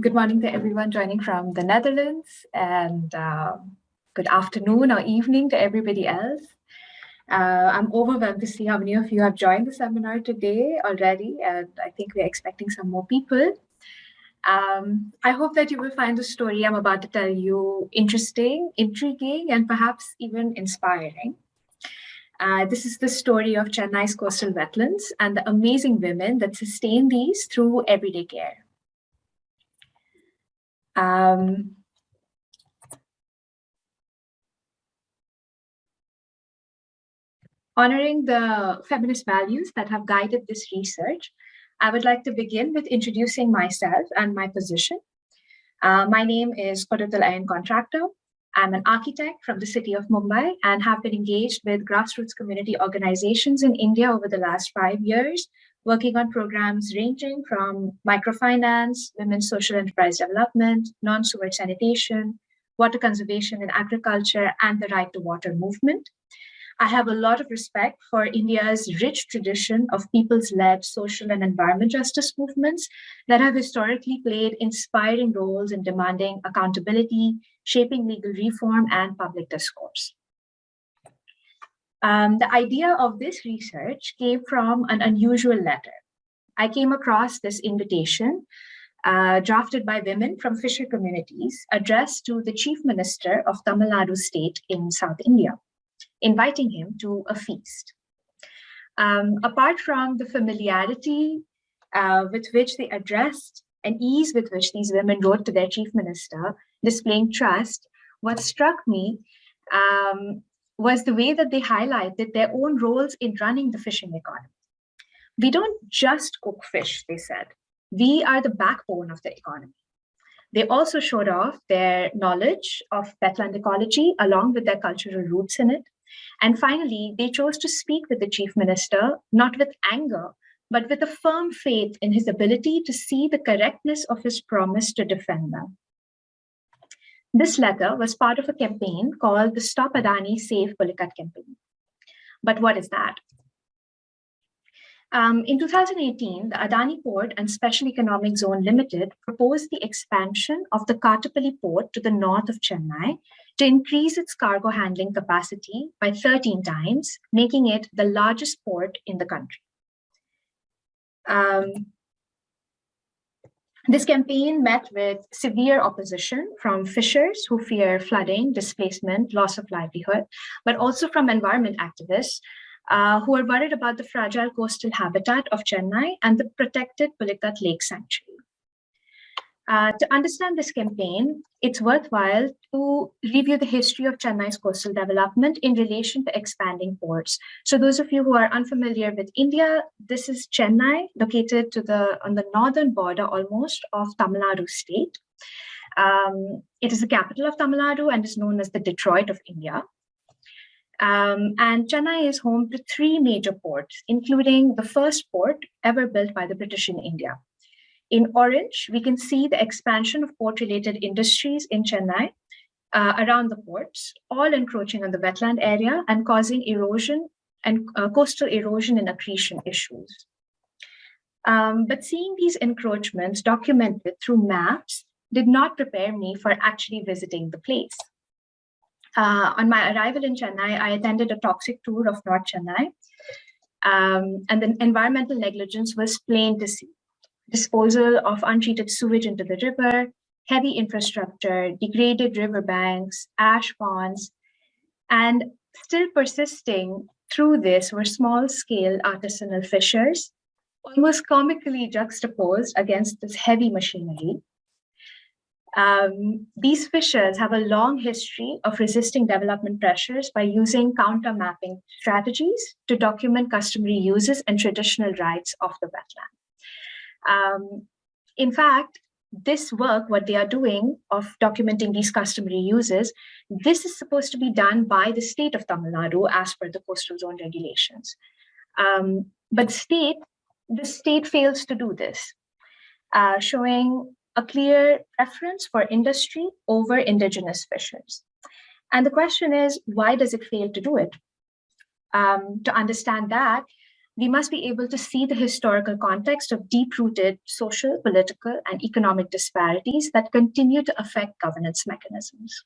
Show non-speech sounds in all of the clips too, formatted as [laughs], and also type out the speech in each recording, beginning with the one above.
good morning to everyone joining from the Netherlands and uh, good afternoon or evening to everybody else. Uh, I'm overwhelmed to see how many of you have joined the seminar today already, and I think we're expecting some more people. Um, I hope that you will find the story I'm about to tell you interesting, intriguing, and perhaps even inspiring. Uh, this is the story of Chennai's coastal wetlands and the amazing women that sustain these through everyday care. Um, honoring the feminist values that have guided this research, I would like to begin with introducing myself and my position. Uh, my name is Kodatal Ayan Contractor. I'm an architect from the city of Mumbai and have been engaged with grassroots community organizations in India over the last five years, working on programs ranging from microfinance, women's social enterprise development, non-sewer sanitation, water conservation and agriculture, and the right to water movement. I have a lot of respect for India's rich tradition of people's-led social and environment justice movements that have historically played inspiring roles in demanding accountability, shaping legal reform, and public discourse. Um, the idea of this research came from an unusual letter. I came across this invitation uh, drafted by women from fisher communities addressed to the chief minister of Tamil Nadu state in South India inviting him to a feast. Um, apart from the familiarity uh, with which they addressed and ease with which these women wrote to their chief minister, displaying trust, what struck me um, was the way that they highlighted their own roles in running the fishing economy. We don't just cook fish, they said. We are the backbone of the economy. They also showed off their knowledge of wetland ecology along with their cultural roots in it, and finally, they chose to speak with the chief minister, not with anger, but with a firm faith in his ability to see the correctness of his promise to defend them. This letter was part of a campaign called the Stop Adani Save Pulicat campaign. But what is that? Um, in 2018, the Adani Port and Special Economic Zone Limited proposed the expansion of the Kattupalli port to the north of Chennai to increase its cargo handling capacity by 13 times, making it the largest port in the country. Um, this campaign met with severe opposition from fishers who fear flooding, displacement, loss of livelihood, but also from environment activists uh, who are worried about the fragile coastal habitat of Chennai and the protected Pulicat Lake Sanctuary. Uh, to understand this campaign, it's worthwhile to review the history of Chennai's coastal development in relation to expanding ports. So those of you who are unfamiliar with India, this is Chennai, located to the on the northern border almost of Tamil Nadu state. Um, it is the capital of Tamil Nadu and is known as the Detroit of India. Um, and Chennai is home to three major ports, including the first port ever built by the British in India. In orange, we can see the expansion of port-related industries in Chennai uh, around the ports, all encroaching on the wetland area and causing erosion and uh, coastal erosion and accretion issues. Um, but seeing these encroachments documented through maps did not prepare me for actually visiting the place. Uh, on my arrival in Chennai, I attended a toxic tour of North Chennai. Um, and the environmental negligence was plain to see. Disposal of untreated sewage into the river, heavy infrastructure, degraded riverbanks, ash ponds, and still persisting through this were small-scale artisanal fishers, almost comically juxtaposed against this heavy machinery. Um, these fishers have a long history of resisting development pressures by using counter mapping strategies to document customary uses and traditional rights of the wetland. Um, in fact, this work, what they are doing of documenting these customary uses, this is supposed to be done by the state of Tamil Nadu as per the coastal zone regulations. Um, but state, the state fails to do this, uh, showing a clear preference for industry over indigenous fishers. And the question is, why does it fail to do it? Um, to understand that, we must be able to see the historical context of deep-rooted social, political, and economic disparities that continue to affect governance mechanisms.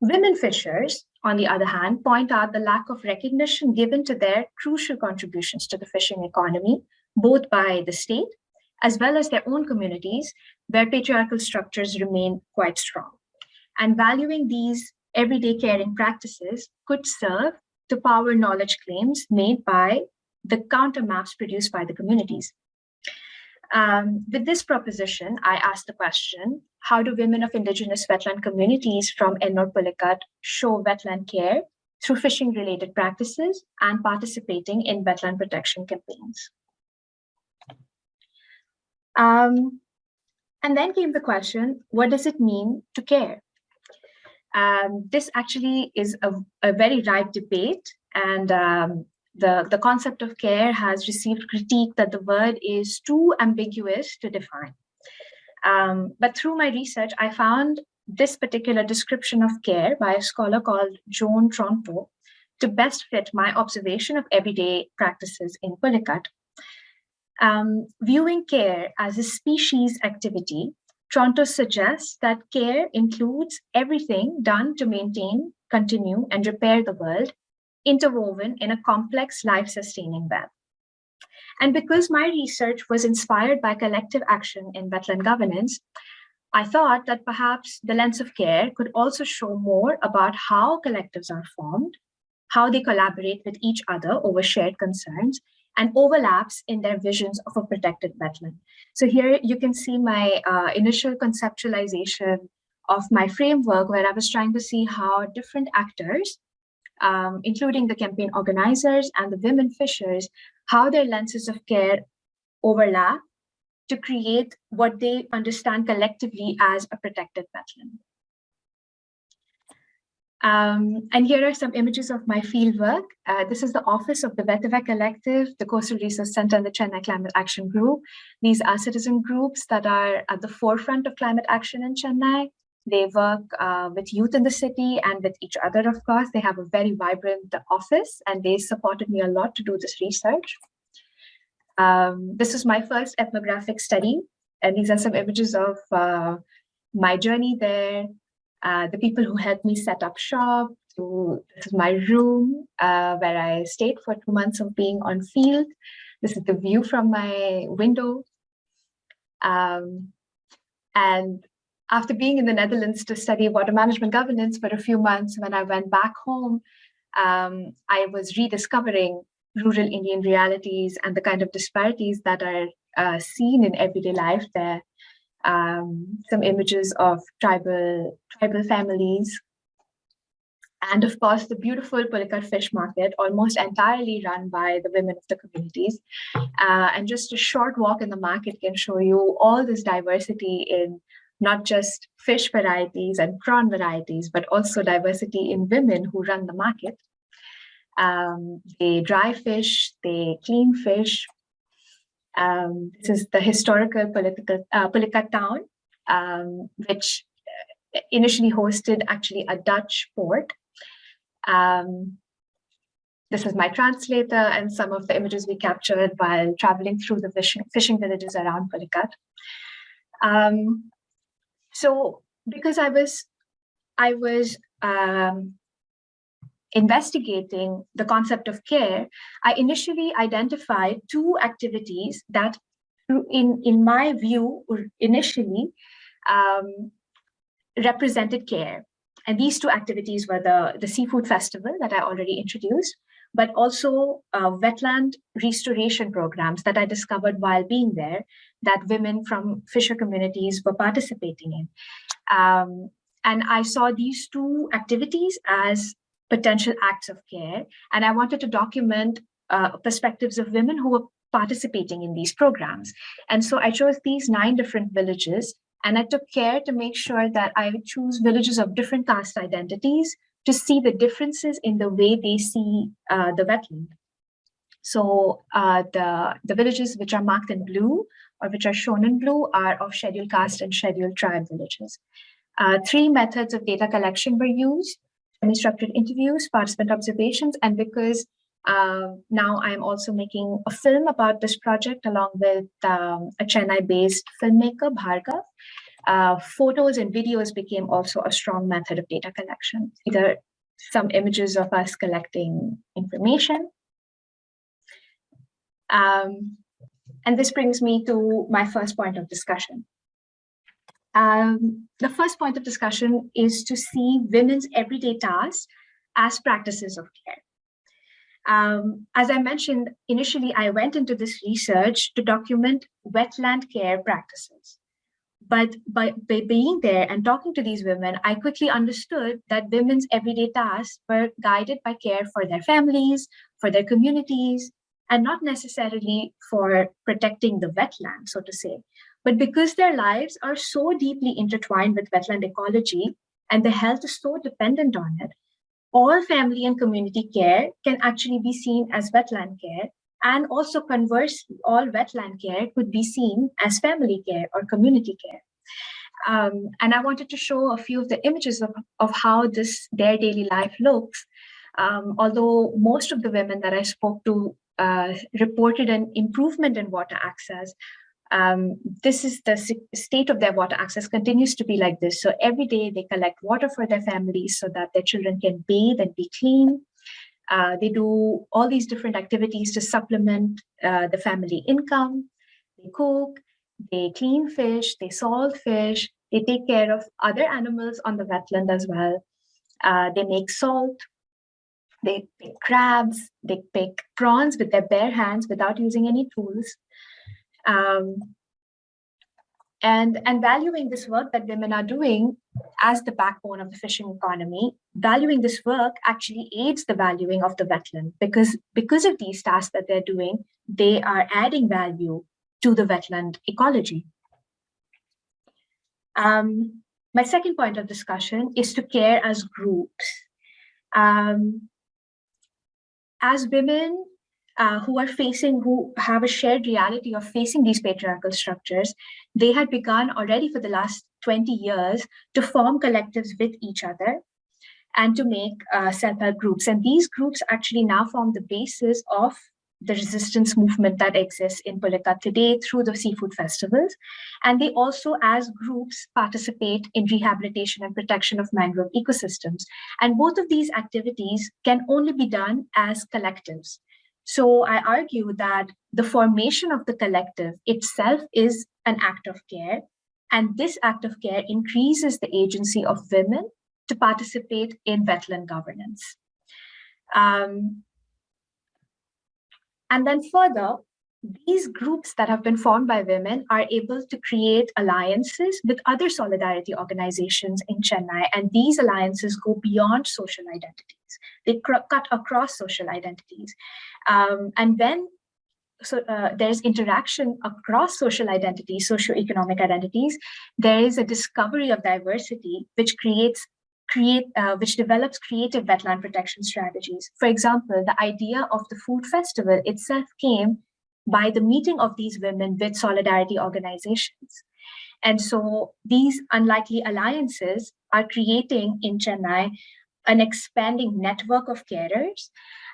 Women fishers, on the other hand, point out the lack of recognition given to their crucial contributions to the fishing economy, both by the state as well as their own communities, where patriarchal structures remain quite strong. And valuing these everyday caring practices could serve to power knowledge claims made by the counter maps produced by the communities. Um, with this proposition, I asked the question, how do women of indigenous wetland communities from Ennore Pulicat show wetland care through fishing related practices and participating in wetland protection campaigns? Um, and then came the question, what does it mean to care? Um, this actually is a, a, very ripe debate and um, the, the concept of care has received critique that the word is too ambiguous to define. Um, but through my research, I found this particular description of care by a scholar called Joan Tronto to best fit my observation of everyday practices in Pulicat. Um, viewing care as a species activity, Tronto suggests that care includes everything done to maintain, continue, and repair the world, interwoven in a complex life-sustaining web. And because my research was inspired by collective action in wetland governance, I thought that perhaps the lens of care could also show more about how collectives are formed, how they collaborate with each other over shared concerns, and overlaps in their visions of a protected wetland. So here you can see my uh, initial conceptualization of my framework where I was trying to see how different actors um, including the campaign organizers and the women fishers, how their lenses of care overlap to create what they understand collectively as a protected wetland. Um, and here are some images of my fieldwork. Uh, this is the office of the Vetiver Collective, the Coastal Research Center, and the Chennai Climate Action Group. These are citizen groups that are at the forefront of climate action in Chennai. They work uh, with youth in the city and with each other, of course. They have a very vibrant office and they supported me a lot to do this research. Um, this is my first ethnographic study. And these are some images of uh, my journey there, uh, the people who helped me set up shop. To, this is my room uh, where I stayed for two months of being on field. This is the view from my window. Um, and after being in the Netherlands to study water management governance for a few months, when I went back home, um, I was rediscovering rural Indian realities and the kind of disparities that are uh, seen in everyday life there. Um, some images of tribal, tribal families. And of course, the beautiful Pulicat fish market, almost entirely run by the women of the communities. Uh, and just a short walk in the market can show you all this diversity in not just fish varieties and prawn varieties, but also diversity in women who run the market. Um, they dry fish, they clean fish. Um, this is the historical political uh, town, um, which uh, initially hosted actually a Dutch port. Um, this is my translator and some of the images we captured while traveling through the fishing, fishing villages around Pulicat. Um, so because I was, I was um, investigating the concept of care, I initially identified two activities that, in, in my view, initially um, represented care. And these two activities were the, the seafood festival that I already introduced, but also uh, wetland restoration programs that I discovered while being there that women from fisher communities were participating in. Um, and I saw these two activities as potential acts of care. And I wanted to document uh, perspectives of women who were participating in these programs. And so I chose these nine different villages and I took care to make sure that I would choose villages of different caste identities to see the differences in the way they see uh, the wetland. So uh, the, the villages which are marked in blue or which are shown in blue are of scheduled caste and scheduled tribe villages. Uh, three methods of data collection were used, semi-structured interviews, participant observations, and because Uh, now I'm also making a film about this project along with um, a Chennai-based filmmaker, Bhargav. Uh, photos and videos became also a strong method of data collection, either some images of us collecting information. Um, and this brings me to my first point of discussion. Um, the first point of discussion is to see women's everyday tasks as practices of care. Um, as I mentioned, initially I went into this research to document wetland care practices. But by, by being there and talking to these women, I quickly understood that women's everyday tasks were guided by care for their families, for their communities, and not necessarily for protecting the wetland, so to say, but because their lives are so deeply intertwined with wetland ecology and their health is so dependent on it, all family and community care can actually be seen as wetland care and also conversely, all wetland care could be seen as family care or community care. Um, and I wanted to show a few of the images of, of how this their daily life looks. Um, although most of the women that I spoke to uh, reported an improvement in water access, um, this is the state of their water access continues to be like this. So every day they collect water for their families so that their children can bathe and be clean. Uh, they do all these different activities to supplement uh, the family income. They cook, they clean fish, they salt fish, they take care of other animals on the wetland as well. Uh, they make salt, they pick crabs, they pick prawns with their bare hands without using any tools. Um, and, and valuing this work that women are doing as the backbone of the fishing economy, valuing this work actually aids the valuing of the wetland because, because of these tasks that they're doing, they are adding value to the wetland ecology. Um, my second point of discussion is to care as groups. Um, as women, uh, who are facing, who have a shared reality of facing these patriarchal structures, they had begun already for the last 20 years to form collectives with each other and to make uh, self-help groups. And these groups actually now form the basis of the resistance movement that exists in Pulicat today through the seafood festivals. And they also, as groups, participate in rehabilitation and protection of mangrove ecosystems. And both of these activities can only be done as collectives. So I argue that the formation of the collective itself is an act of care. And this act of care increases the agency of women to participate in wetland governance. Um, and then further, these groups that have been formed by women are able to create alliances with other solidarity organizations in Chennai. And these alliances go beyond social identities. They cut across social identities. Um, and when so uh, there's interaction across social identities, socioeconomic identities, there is a discovery of diversity, which creates create, uh, which develops creative wetland protection strategies. For example, the idea of the food festival itself came by the meeting of these women with solidarity organizations. And so these unlikely alliances are creating in Chennai an expanding network of carers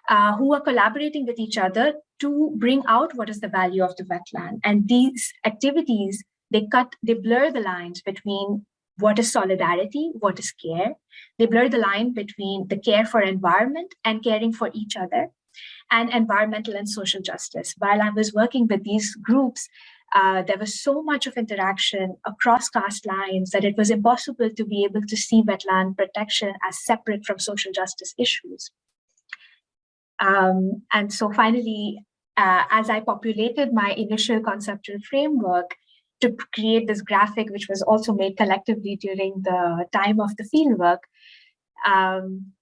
uh, who are collaborating with each other to bring out what is the value of the wetland. And these activities, they cut, they blur the lines between what is solidarity, what is care. They blur the line between the care for environment and caring for each other and environmental and social justice. While I was working with these groups, uh, there was so much of interaction across caste lines that it was impossible to be able to see wetland protection as separate from social justice issues. Um, and so finally, uh, as I populated my initial conceptual framework to create this graphic, which was also made collectively during the time of the fieldwork, um,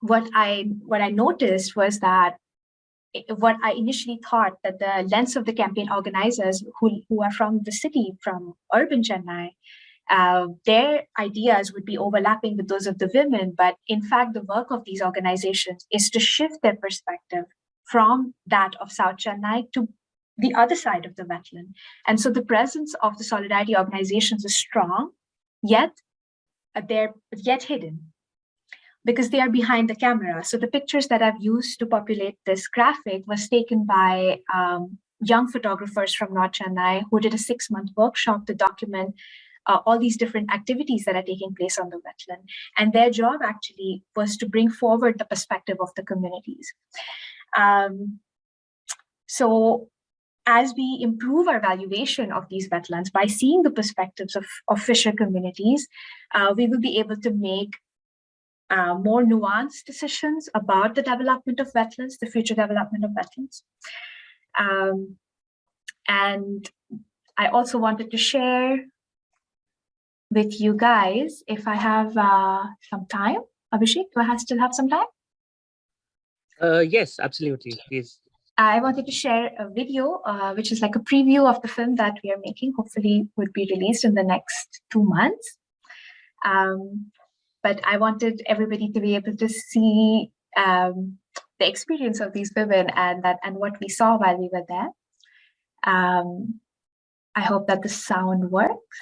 what I what I noticed was that what I initially thought that the lens of the campaign organizers who, who are from the city, from urban Chennai, uh, their ideas would be overlapping with those of the women. But in fact, the work of these organizations is to shift their perspective from that of South Chennai to the other side of the wetland. And so the presence of the solidarity organizations is strong, yet uh, they're yet hidden because they are behind the camera. So the pictures that I've used to populate this graphic was taken by um, young photographers from North Chennai who did a six month workshop to document uh, all these different activities that are taking place on the wetland. And their job actually was to bring forward the perspective of the communities. Um, so as we improve our valuation of these wetlands by seeing the perspectives of, of fisher communities, uh, we will be able to make uh, more nuanced decisions about the development of wetlands, the future development of wetlands. Um, and I also wanted to share with you guys if I have uh, some time. Abhishek, do I still have some time? Uh, yes, absolutely. Please. I wanted to share a video, uh, which is like a preview of the film that we are making, hopefully would be released in the next two months. Um, but I wanted everybody to be able to see um, the experience of these women and that and what we saw while we were there. Um, I hope that the sound works.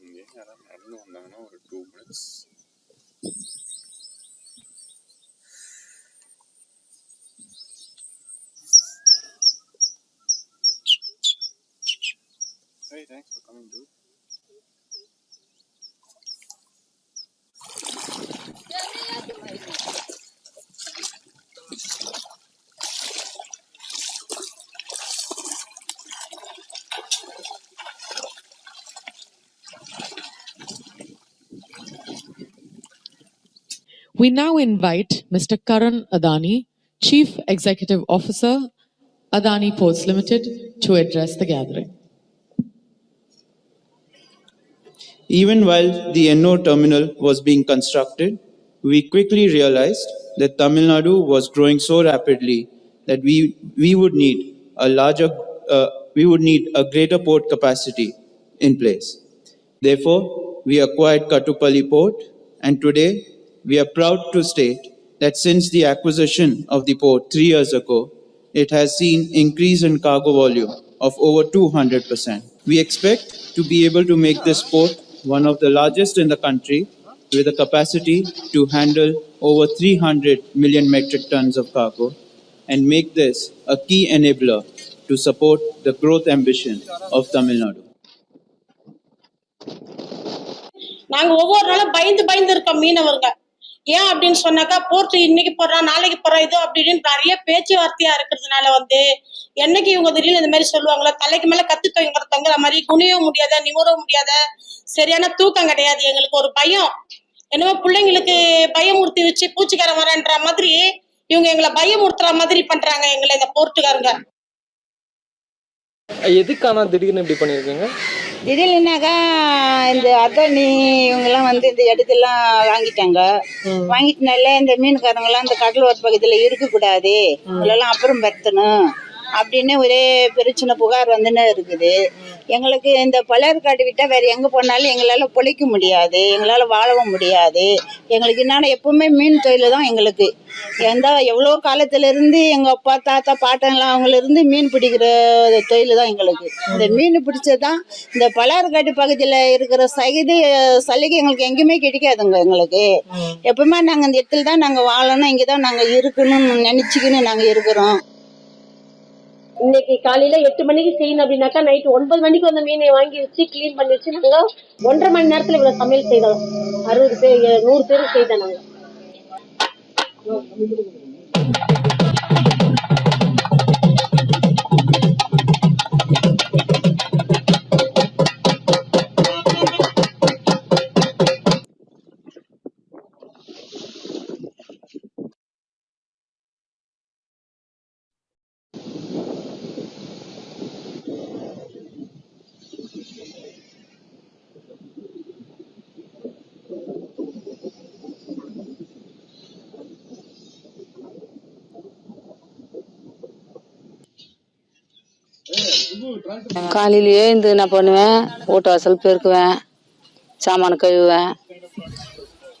Yeah, I don't know, I don't know, two minutes. Coming. We now invite Mr. Karan Adani, Chief Executive Officer, Adani Ports Limited, to address the gathering. Even while the Ennore terminal was being constructed, we quickly realized that Tamil Nadu was growing so rapidly that we, we would need a larger, uh, we would need a greater port capacity in place. Therefore, we acquired Kattupalli Port, and today we are proud to state that since the acquisition of the port three years ago, it has seen increase in cargo volume of over 200%. We expect to be able to make this port one of the largest in the country with a capacity to handle over 300 million metric tons of cargo and make this a key enabler to support the growth ambition of Tamil Nadu. நாங்க ஒவ்வொரு நாளும் பயந்து பயந்து இருக்கோம் மீனவர்கள் ஏன் அப்படின்னு சொன்னாக்கா போர்ட் இன்னைக்கு போடுறோம் நாளைக்கு போறா இது அப்படின்னு நிறைய பேச்சுவார்த்தையா இருக்கிறதுனால வந்து என்னைக்கு இவங்க திடீர்னு இந்த மாதிரி சொல்லுவாங்களா தலைக்கு மேல கத்து தொங்குற தொங்குற மாதிரி குனியவும் முடியாத நிமிரவும் முடியாத சரியான தூக்கம் கிடையாது. எங்களுக்கு ஒரு பயம். என்னமோ பிள்ளைங்களுக்கு பயமுறுத்தி வச்சு பூச்சிக்காரன் வரேன்ற மாதிரி இவங்க எங்களை பயமுறுத்துற மாதிரி பண்றாங்க எங்களை இந்த போர்ட்டுக்காரங்க. எதுக்கான திடீர்னு இப்படி பண்ணிருக்கீங்க திடீர்னுனாக்கா இந்த அத்தானி இவங்கெல்லாம் வந்து இந்த இடத்தெல்லாம் வாங்கிட்டாங்க. வாங்கிட்டனால இந்த மீன்காரங்கெல்லாம் இந்த கடலோர பக்கத்தில் இருக்கக்கூடாது. இவங்களெல்லாம் அப்புறம் பெருத்தணும் அப்படின்னு ஒரே பிரச்சனை புகார் வந்துன்னு இருக்குது. எங்களுக்கு இந்த பழையற்காடு விட்டால் வேறு எங்கே போனாலும் எங்களால் பிழைக்க முடியாது எங்களால் வாழவும் முடியாது. எங்களுக்கு என்னென்னா எப்பவுமே மீன் தொழில் தான் எங்களுக்கு. எந்த எவ்வளோ காலத்துலேருந்து எங்கள் அப்பா தாத்தா பாட்டங்களாம் அவங்களிருந்து மீன் பிடிக்கிற தொழில் தான் எங்களுக்கு. இந்த மீன் பிடிச்சது தான் இந்த பழையற்காட்டு பகுதியில் இருக்கிற சகிதி சலுகை எங்களுக்கு எங்கேயுமே கிடைக்காதுங்க எங்களுக்கு. எப்பவுமே நாங்கள் இந்த இடத்துல தான் நாங்கள் வாழணும் இங்கே தான் நாங்கள் இருக்கணும்னு நினச்சிக்கின்னு நாங்கள் இருக்கிறோம். இன்னைக்கு காலையில எட்டு மணிக்கு செய்யணும் அப்படின்னாக்கா நைட் ஒன்பது மணிக்கு வந்த மீனை வாங்கி வச்சு க்ளீன் பண்ணி வச்சு நாங்க ஒன்றரை மணி நேரத்துல இவ்வளவு சமையல் செய்தோம். அறுபது பேர் நூறு பேருக்கு செய்தோம் நாங்க. காலையிலேயே எழுந்து என்ன பண்ணுவேன் வீட்டு வாசல் பெருக்குவேன் சாமான கழுவுவேன்.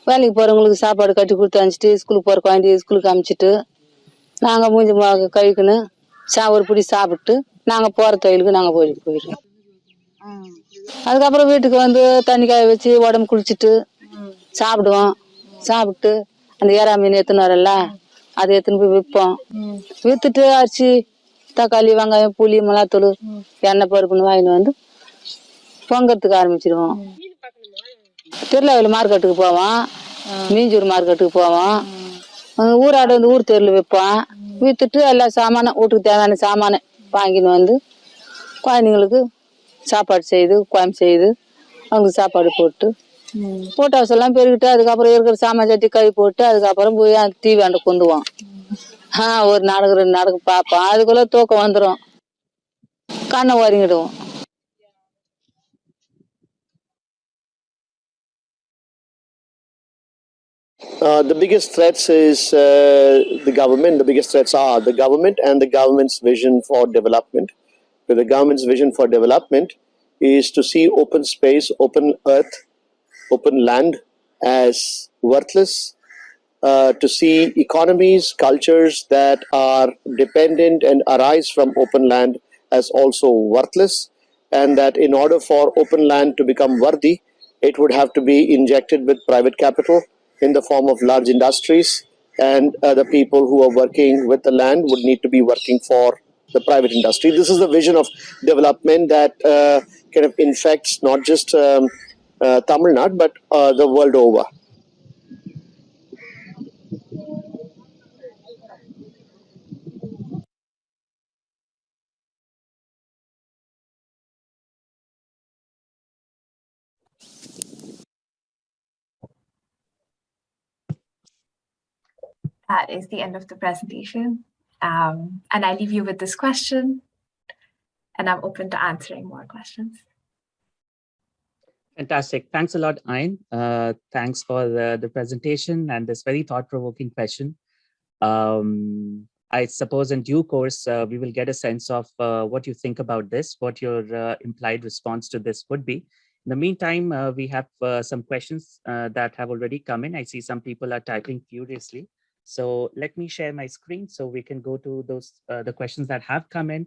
வேலைக்கு போகிறவங்களுக்கு சாப்பாடு கட்டி கொடுத்து அனுப்பிச்சிட்டு ஸ்கூலுக்கு போகிற குழந்தைய ஸ்கூலுக்கு அனுப்பிச்சிட்டு நாங்கள் மூஞ்சி முக சா ஒரு பிடி சாப்பிட்டு நாங்கள் போகிற தொழிலுக்கு நாங்கள் போய் போயிடுவோம். அதுக்கப்புறம் வீட்டுக்கு வந்து தண்ணி காய வச்சு உடம்பு குளிச்சுட்டு சாப்பிடுவோம். சாப்பிட்டு அந்த ஏறா மீன் எடுத்துன்னு வரல அதை எடுத்துன்னு போய் விற்போம். விற்றுட்டு அரிசி தக்காளி வெங்காயம் புளி மிளகாத்தூள் எண்ணெய் பருப்புன்னு வாங்கிட்டு வந்து பொங்கறதுக்கு ஆரம்பிச்சிடுவோம் திருநெல்வேலி மார்க்கெட்டுக்கு போவோம். மீஞ்சூர் மார்க்கெட்டுக்கு போவோம். ஊராடு வந்து ஊர் தெருவில் விற்போம் விற்றுட்டு எல்லா சாமானும் வீட்டுக்கு தேவையான சாமானை வாங்கின்னு வந்து குழந்தைங்களுக்கு சாப்பாடு செய்து குழம்பு செய்து அவங்களுக்கு சாப்பாடு போட்டு போட்டு அவசரம் பெருகிட்டு அதுக்கப்புறம் இருக்கிற சாமான் சட்டி கழுவி போட்டு அதுக்கப்புறம் போய் டிவி ஆண்ட கொண்டுவோம் ஆ ஒரு நாடகம் ரெண்டு நாடகம் பார்ப்போம் அதுக்குள்ள தூக்கம் வந்துடும் கண்ணை ஒதுங்கிடுவோம் Uh, the biggest threats is uh, the government. The biggest threats are the government and the government's vision for development. So the government's vision for development is to see open space, open earth, open land as worthless. uh, to see economies, cultures that are dependent and arise from open land as also worthless, and that in order for open land to become worthy, it would have to be injected with private capital in the form of large industries and uh, the people who are working with the land would need to be working for the private industry. This is the vision of development that uh, kind of infects not just um, uh, Tamil Nadu but uh, the world over. That is the end of the presentation. Um, and I leave you with this question, and I'm open to answering more questions. Fantastic. Thanks a lot, Ayn. Uh, thanks for the, the presentation and this very thought-provoking question. Um, I suppose in due course, uh, we will get a sense of uh, what you think about this, what your uh, implied response to this would be. In the meantime, uh, we have uh, some questions that have already come in. I see some people are typing furiously. So let me share my screen so we can go to those uh, the questions that have come in.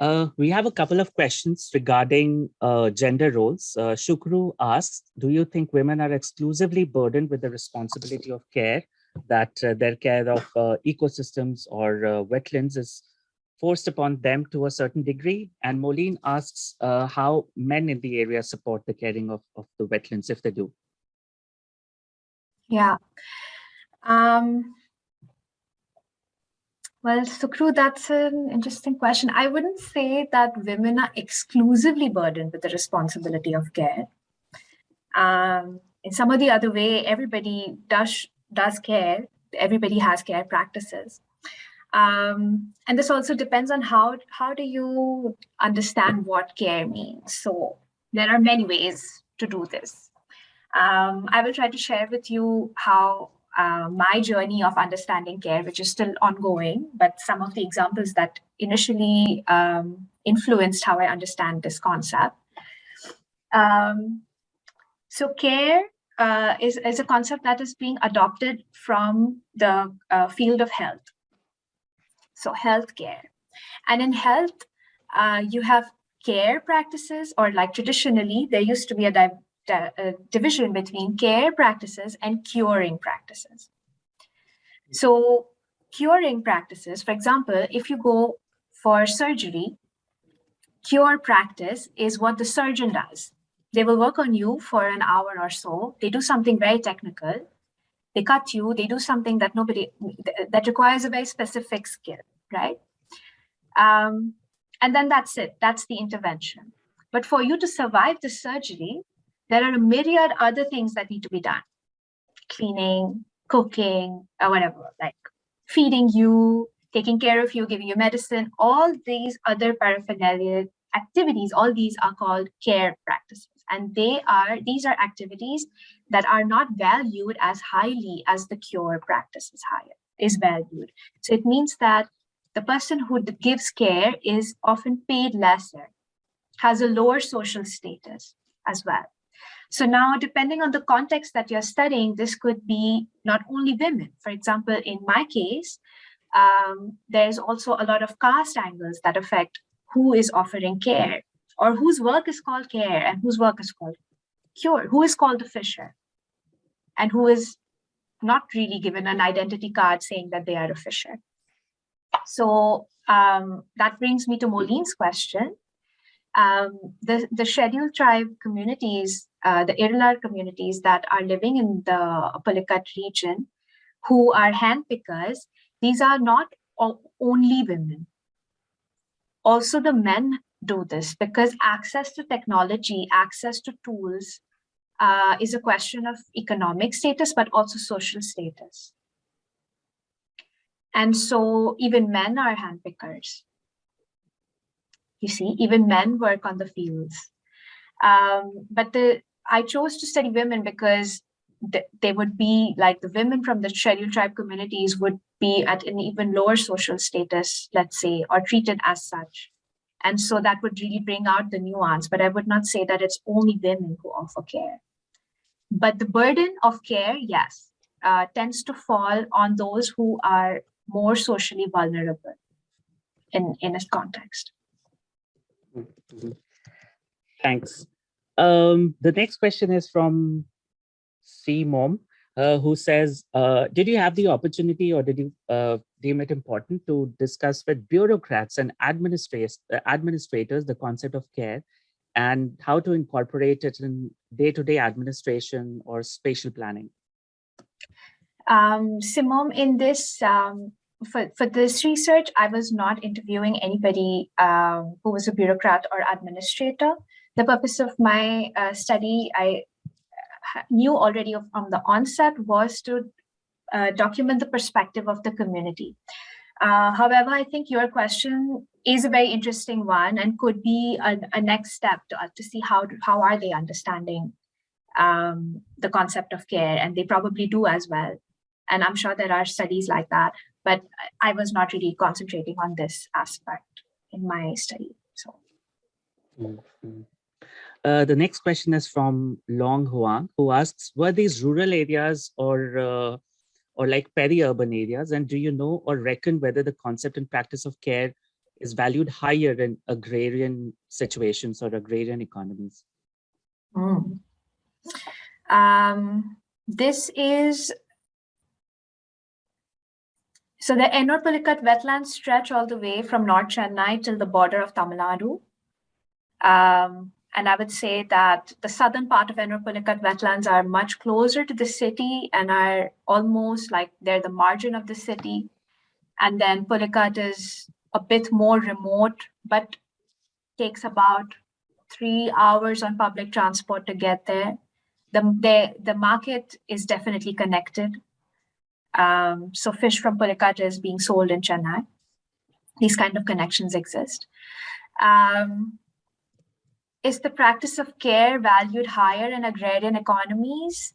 Uh, we have a couple of questions regarding uh, gender roles. Uh, Shukru asks, do you think women are exclusively burdened with the responsibility of care, that uh, their care of uh, ecosystems or uh, wetlands is forced upon them to a certain degree? And Moline asks how men in the area support the caring of, of the wetlands, if they do. Yeah. Um, well, Sukru, that's an interesting question. I wouldn't say that women are exclusively burdened with the responsibility of care. Um, in some of the other way, everybody does does care. Everybody has care practices. Um, and this also depends on how how do you understand what care means. So there are many ways to do this. Um, I will try to share with you how uh, my journey of understanding care, which is still ongoing, but some of the examples that initially um, influenced how I understand this concept. Um, so care uh, is, is a concept that is being adopted from the uh, field of health. So healthcare. And in health, uh, you have care practices, or like traditionally, there used to be a division between care practices and curing practices. So curing practices, for example, if you go for surgery, cure practice is what the surgeon does. They will work on you for an hour or so. They do something very technical. They cut you. They do something that nobody that requires a very specific skill, right? Um, and then that's it. That's the intervention. But for you to survive the surgery, there are a myriad other things that need to be done. Cleaning cooking or whatever like feeding you taking care of you giving you medicine. All these other paraphernalia activities all these are called care practices. And they are these are activities that are not valued as highly as the cure practice is higher is valued. So it means that the person who gives care is often paid lesser has a lower social status as well so now, depending on the context that you're studying, this could be not only women. For example, in my case, um, there's also a lot of caste angles that affect who is offering care. or whose work is called care and whose work is called cure, who is called the fisher and who is not really given an identity card saying that they are a fisher. So um, that brings me to Moline's question. Um, the, the scheduled tribe communities, uh, the Irular communities that are living in the Pulicat region, who are handpickers, these are not only women. Also the men do this because access to technology, access to tools uh, is a question of economic status, but also social status. And so even men are handpickers. You see, even men work on the fields. Um, but the I chose to study women because th- they would be like the women from the scheduled tribe communities would be at an even lower social status, let's say, or treated as such. And so that would really bring out the nuance, but I would not say that it's only women who offer care. But the burden of care, yes, uh, tends to fall on those who are more socially vulnerable in, in a context. Mhm. Thanks. Um, the next question is from Simone, uh, who says, uh, did you have the opportunity or did you uh, deem it important to discuss with bureaucrats and administrators, uh, administrators the concept of care and how to incorporate it in day-to-day administration or spatial planning? Um, Simone, in this, um, for, for this research, I was not interviewing anybody um, who was a bureaucrat or administrator. The purpose of my uh, study, I knew already from the onset, was to uh, document the perspective of the community. Uh, however, I think your question is a very interesting one and could be a, a next step to, to see how, how are they understanding um, the concept of care, and they probably do as well. And I'm sure there are studies like that, but I was not really concentrating on this aspect in my study. So Mhm. Uh, the next question is from Long Huang, who asks, were these rural areas or uh, or like peri-urban areas? And do you know or reckon whether the concept and practice of care is valued higher in agrarian situations or agrarian economies? Mm. Um, this is so the Ennore Pulicat wetlands stretch all the way from North Chennai till the border of Tamil Nadu. Um, and I would say that the southern part of Ennore Pulicat wetlands are much closer to the city and are almost like they're the margin of the city. And then Pulicat is a bit more remote, but takes about three hours on public transport to get there. The, the, the market is definitely connected. Um, so fish from Pulicat is being sold in Chennai. These kind of connections exist. Um, is the practice of care valued higher in agrarian economies?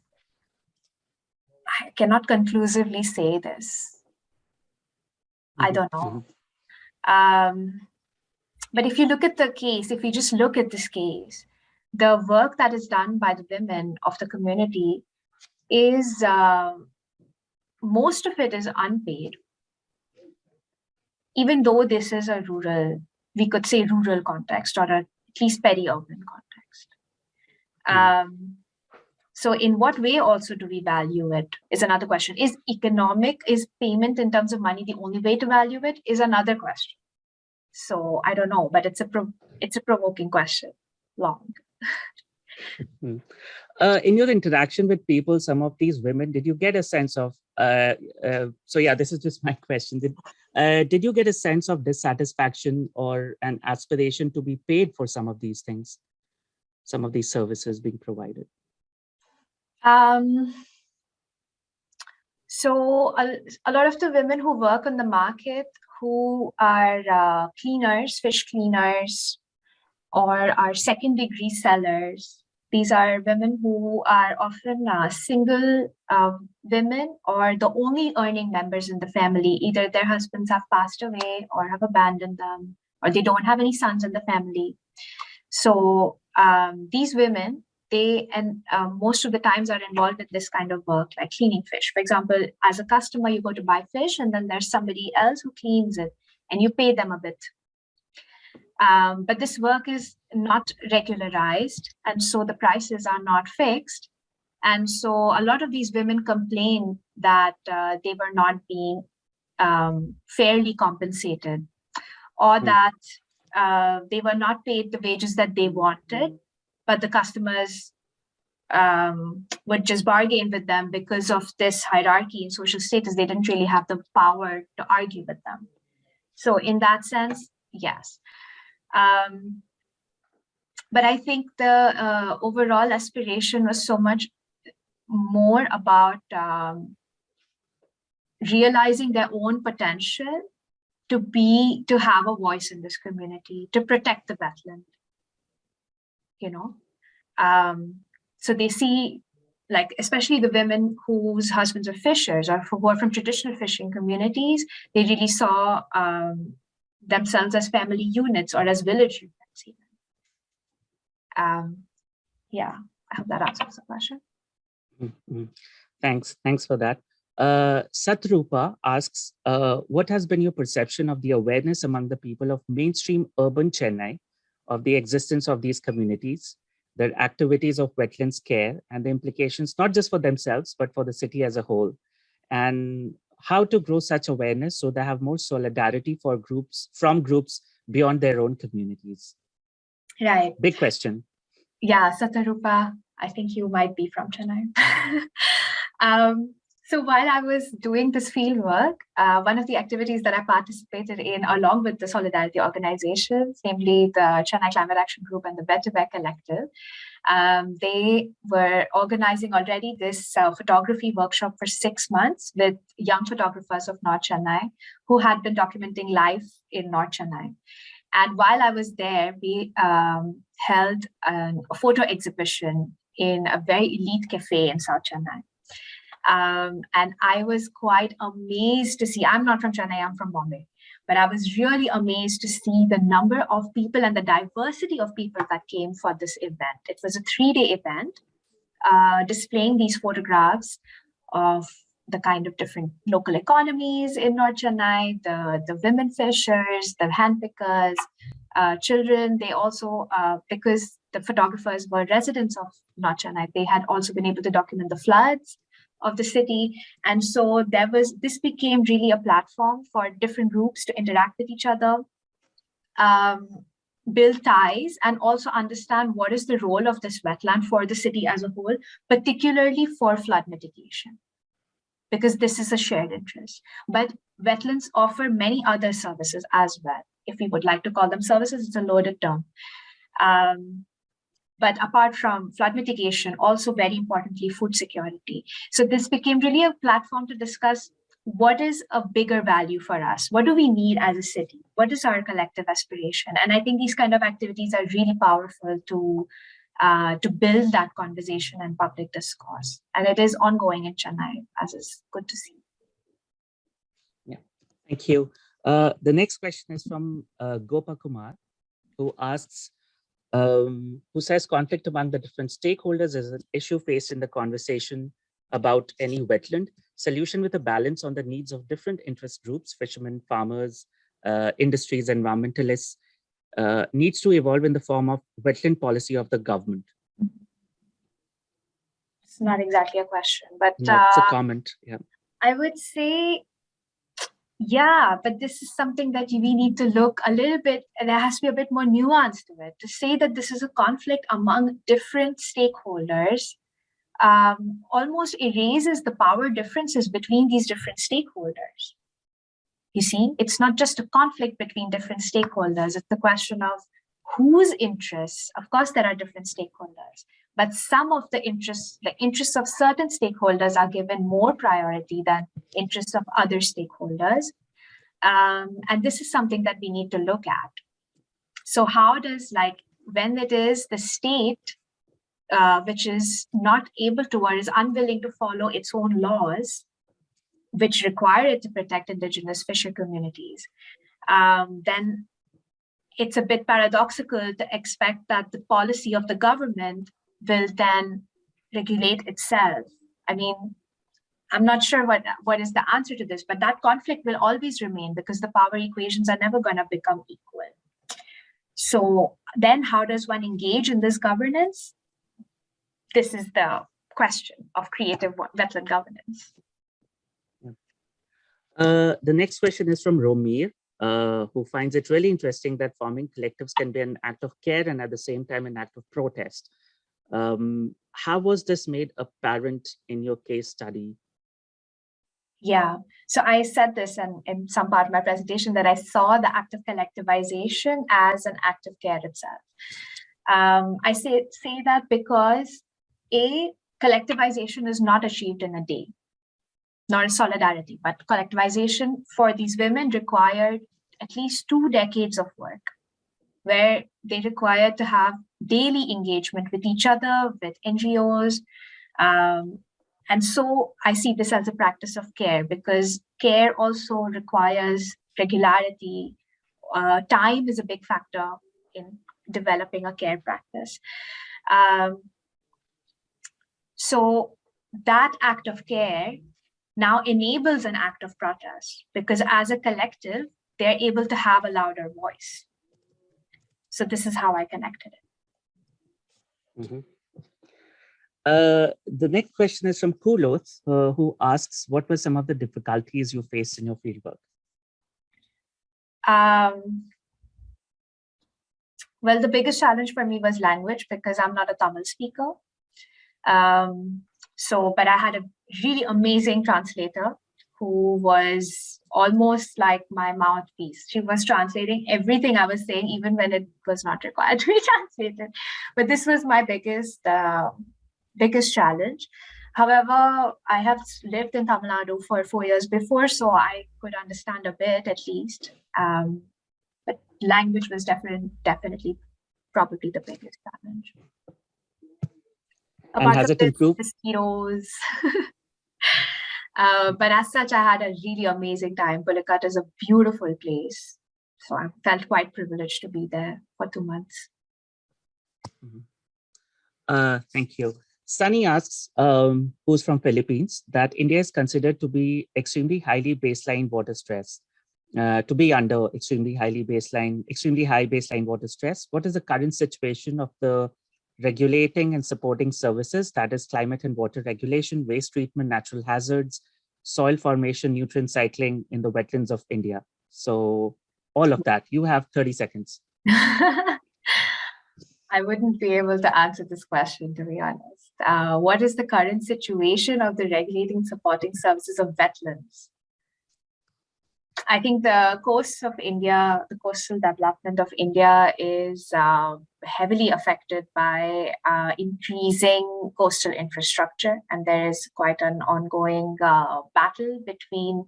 I cannot conclusively say this. I Mhm, don't know. mhm. Um, but if you look at the case, if you just look at this case, the work that is done by the women of the community is uh, most of it is unpaid. Even though this is a rural, we could say rural context or a, at least peri-urban context. Um, so in what way also do we value it is another question. Is economic, is payment in terms of money the only way to value it is another question. So I don't know, but it's a pro- it's a provoking question. Long. [laughs] Mm. Uh, in your interaction with people, some of these women, did you get a sense of, uh, uh, so yeah, this is just my [laughs] question. Did, uh, did you get a sense of dissatisfaction or an aspiration to be paid for some of these things, some of these services being provided? Um, so a, a lot of the women who work on the market who are uh, cleaners, fish cleaners, or are second degree sellers. These are women who are often uh, single um, women or the only earning members in the family. Either their husbands have passed away or have abandoned them, or they don't have any sons in the family. So um, these women, they and um, most of the times are involved in this kind of work, like cleaning fish. For example, as a customer, you go to buy fish, and then there's somebody else who cleans it, and you pay them a bit. Um, but this work is not regularized, and so the prices are not fixed. And so a lot of these women complain that uh, they were not being um, fairly compensated or Hmm. that uh, they were not paid the wages that they wanted, but the customers um, would just bargain with them because of this hierarchy in social status. They didn't really have the power to argue with them. So in that sense, yes. Um, but I think the uh, overall aspiration was so much more about um, realizing their own potential to be to have a voice in this community to protect the wetland you know? Um so they see like especially the women whose husbands are fishers or who are from traditional fishing communities they really saw um themselves as family units or as village units even um yeah i hope that answers the question Mm, mm. Thanks. Thanks for that. Uh, Satrupa asks, uh, what has been your perception of the awareness among the people of mainstream urban Chennai of the existence of these communities, their activities of wetlands care and the implications, not just for themselves, but for the city as a whole, and how to grow such awareness so they have more solidarity for groups from groups beyond their own communities? right Big question. Yeah, Satarupa, I think you might be from Chennai. [laughs] um, so while I was doing this field work, uh, one of the activities that I participated in along with the Solidarity organizations, namely the Chennai Climate Action Group and the Vettiver Collective, um, they were organizing already this uh, photography workshop for six months with young photographers of North Chennai who had been documenting life in North Chennai. And while I was there, we um, held an, a photo exhibition in a very elite cafe in South Chennai. Um, and I was quite amazed to see, I'm not from Chennai, I'm from Bombay, but I was really amazed to see the number of people and the diversity of people that came for this event. It was a three-day event uh, displaying these photographs of the kind of different local economies in North Chennai, the, the women fishers, the hand pickers, uh, children. They also, uh, because the photographers were residents of North Chennai, they had also been able to document the floods of the city. And so there was, this became really a platform for different groups to interact with each other, um, build ties, and also understand what is the role of this wetland for the city as a whole, particularly for flood mitigation because this is a shared interest. But wetlands offer many other services as well. If we would like to call them services, it's a loaded term. Um, but apart from flood mitigation, also very importantly, food security. So this became really a platform to discuss what is a bigger value for us? What do we need as a city? What is our collective aspiration? And I think these kind of activities are really powerful to uh, to build that conversation and public discourse. And it is ongoing in Chennai, as is good to see. Yeah, thank you. Uh, the next question is from uh, Gopa Kumar, who asks, um, who says conflict among the different stakeholders is an issue faced in the conversation about any wetland. Solution with a balance on the needs of different interest groups, fishermen, farmers, uh, industries, environmentalists, uh, needs to evolve in the form of wetland policy of the government. It's not exactly a question, but No, it's a uh, comment. Yeah. I would say, yeah, but this is something that we need to look a little bit, there has to be a bit more nuance to it. To say that this is a conflict among different stakeholders um, almost erases the power differences between these different stakeholders. You see, it's not just a conflict between different stakeholders, it's the question of whose interests, of course, there are different stakeholders, but some of the interests, the interests of certain stakeholders are given more priority than interests of other stakeholders. Um, and this is something that we need to look at. So how does like, when it is the state, uh, which is not able to or is unwilling to follow its own laws, which require it to protect indigenous fisher communities, um, then it's a bit paradoxical to expect that the policy of the government will then regulate itself. I mean, I'm not sure what, what is the answer to this, but that conflict will always remain because the power equations are never going to become equal. So then how does one engage in this governance? This is the question of creative wetland governance. Uh, the next question is from Romir, uh, who finds it really interesting that forming collectives can be an act of care and at the same time an act of protest. Um, how was this made apparent in your case study? Yeah, so I said this in, in some part of my presentation that I saw the act of collectivization as an act of care itself. Um, I say, say that because A, collectivization is not achieved in a day, not a solidarity, but collectivization for these women required at least two decades of work where they require to have daily engagement with each other, with NGOs, um, and so I see this as a practice of care because care also requires regularity. Uh, time is a big factor in developing a care practice. Um, so that act of care now enables an act of protest because as a collective, they're able to have a louder voice. So this is how I connected it. Mhm. Uh, the next question is from Kuloth, uh, who asks, what were some of the difficulties you faced in your fieldwork? Um, well, the biggest challenge for me was language because I'm not a Tamil speaker. Um, so, but I had a really amazing translator who was almost like my mouthpiece. She was translating everything I was saying, even when it was not required to be [laughs] translated. But this was my biggest, uh, biggest challenge. However, I have lived in Tamil Nadu for four years before, so I could understand a bit at least. Um, but language was definitely, definitely probably the biggest challenge. And Apart has it improved? Mosquitoes. [laughs] uh, but as such, I had a really amazing time. Pulicat is a beautiful place. So I felt quite privileged to be there for two months. Uh, thank you. Sunny asks, um, who's from Philippines, that India is considered to be extremely highly baseline water stress, uh, to be under extremely highly baseline, extremely high baseline water stress. What is the current situation of the regulating and supporting services, that is climate and water regulation, waste treatment, natural hazards, soil formation, nutrient cycling in the wetlands of India? So all of that, you have 30 seconds. [laughs] I wouldn't be able to answer this question, to be honest. Uh, what is the current situation of the regulating supporting services of wetlands? I think the coast of India, the coastal development of India is uh, heavily affected by uh, increasing coastal infrastructure. And there is quite an ongoing uh, battle between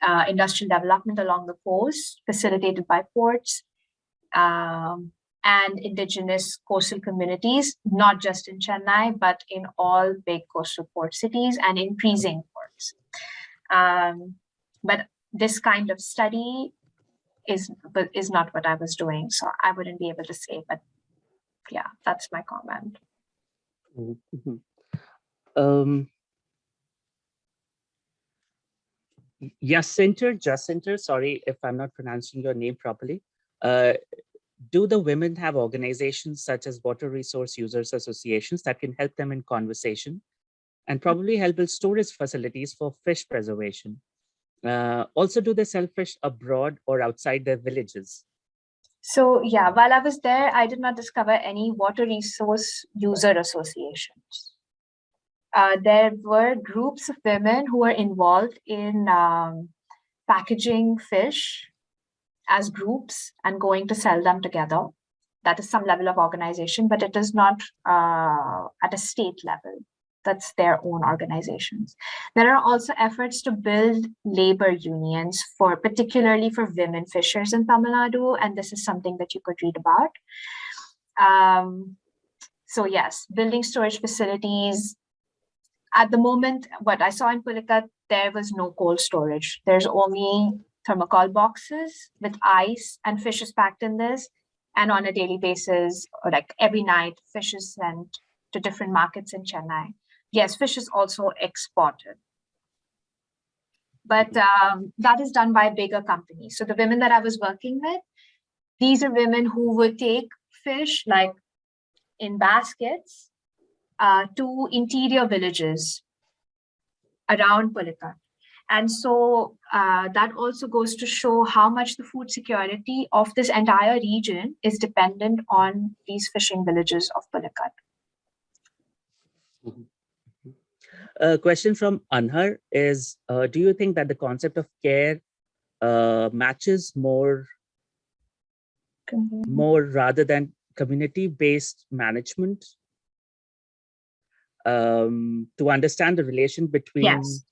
uh, industrial development along the coast, facilitated by ports, um, and indigenous coastal communities, not just in Chennai, but in all big coastal port cities and increasing ports. Um, but this kind of study is but is not what I was doing, so I wouldn't be able to say. But yeah, that's my comment. Mhm. Um, Jacinter, Jacinter, sorry if I'm not pronouncing your name properly. Uh, do the women have organizations such as Water Resource Users Associations that can help them in conversation and probably help build storage facilities for fish preservation? Uh, also, do they sell fish abroad or outside their villages? So yeah, while I was there, I did not discover any water resource user associations. Uh, there were groups of women who were involved in um, packaging fish as groups and going to sell them together. That is some level of organization, but it is not uh, at a state level. That's their own organizations. There are also efforts to build labor unions for particularly for women fishers in Tamil Nadu, and this is something that you could read about. Um, so yes, building storage facilities. At the moment, what I saw in Pulicat, there was no cold storage. There's only thermocol boxes with ice and fish is packed in this. And on a daily basis, or like every night, fish is sent to different markets in Chennai. Yes, fish is also exported. But um, that is done by bigger companies. So the women that I was working with, these are women who would take fish like in baskets uh, to interior villages around Pulicat. And so uh, that also goes to show how much the food security of this entire region is dependent on these fishing villages of Pulicat. A question from Anhar is, uh, do you think that the concept of care uh, matches more, more rather than community-based management um, to understand the relation between? Yes.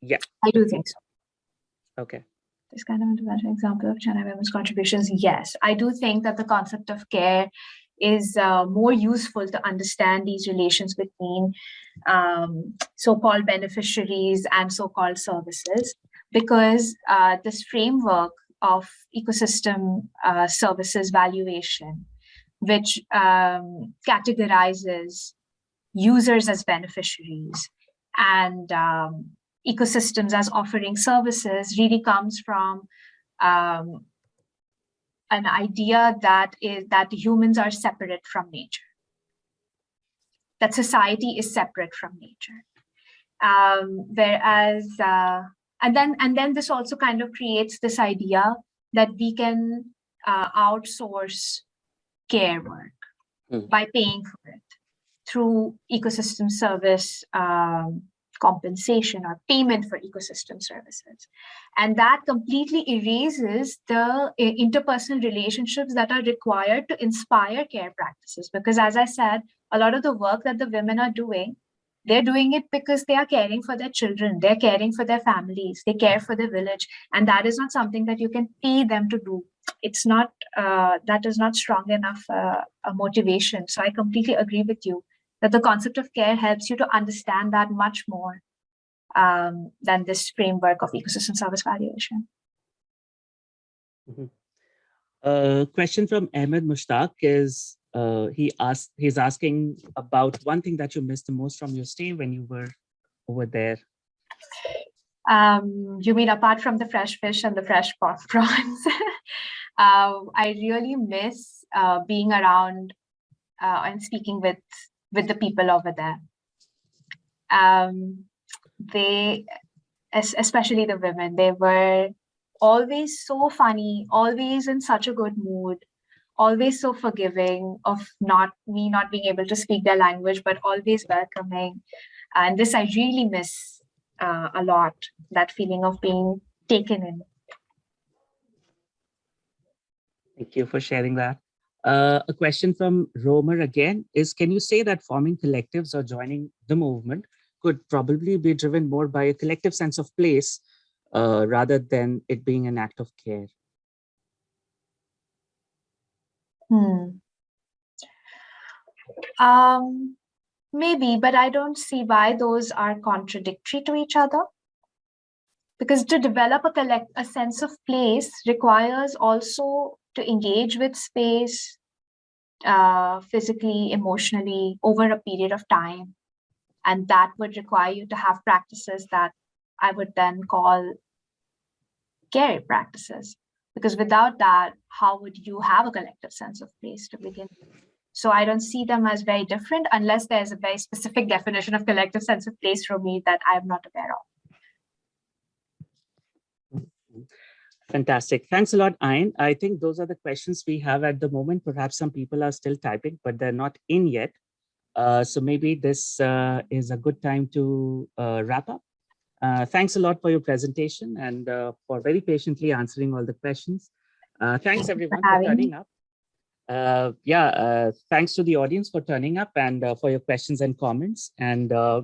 Yeah, I do think so. okay. This kind of intervention example of China women's contributions. Yes, I do think that the concept of care is uh, more useful to understand these relations between um, so-called beneficiaries and so-called services because uh, this framework of ecosystem uh, services valuation, which um, categorizes users as beneficiaries and um, ecosystems as offering services really comes from um, an idea that is that humans are separate from nature, that society is separate from nature. Um, whereas, uh, and then and then this also kind of creates this idea that we can uh, outsource care work Mm. by paying for it through ecosystem service um, compensation or payment for ecosystem services. And that completely erases the uh, interpersonal relationships that are required to inspire care practices. Because as I said, a lot of the work that the women are doing, they're doing it because they are caring for their children, they're caring for their families, they care for the village. And that is not something that you can pay them to do. It's not, uh, that is not strong enough uh, a motivation. So I completely agree with you that the concept of care helps you to understand that much more um, than this framework of ecosystem service valuation. A question from Ahmed Mushtaq is, uh, he asked, he's asking about one thing that you missed the most from your stay when you were over there. Um, you mean apart from the fresh fish and the fresh prawns? [laughs] uh, I really miss uh, being around uh, and speaking with with the people over there. Um, they, especially the women, they were always so funny, always in such a good mood, always so forgiving of not me not being able to speak their language, but always welcoming. And this I really miss uh, a lot, that feeling of being taken in. Thank you for sharing that. Uh, a question from Romer again is, can you say that forming collectives or joining the movement could probably be driven more by a collective sense of place uh, rather than it being an act of care? Hmm. Um, maybe, but I don't see why those are contradictory to each other. Because to develop a collect a sense of place requires also to engage with space uh, physically, emotionally over a period of time. And that would require you to have practices that I would then call care practices. Because without that, how would you have a collective sense of place to begin with? So I don't see them as very different unless there's a very specific [laughs] definition of collective sense of place for me that I'm not aware of. Fantastic. Thanks a lot, Ayn. I think those are the questions we have at the moment. Perhaps some people are still typing, but they're not in yet. Uh, so maybe this uh, is a good time to uh, wrap up. Uh, thanks a lot for your presentation and uh, for very patiently answering all the questions. Uh, thanks everyone for having turning me. up. Uh, yeah, uh, thanks to the audience for turning up and uh, for your questions and comments. And uh,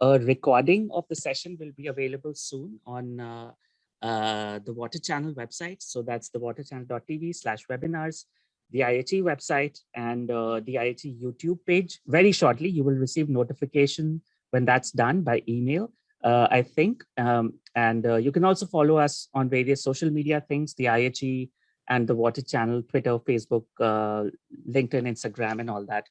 a recording of the session will be available soon on uh, the Water Channel website. So that's the waterchannel.tv slash webinars, the IHE website and uh, the IHE YouTube page. Very shortly, you will receive notification when that's done by email, uh, I think. Um, and uh, you can also follow us on various social media things, the IHE and the Water Channel, Twitter, Facebook, uh, LinkedIn, Instagram, and all that.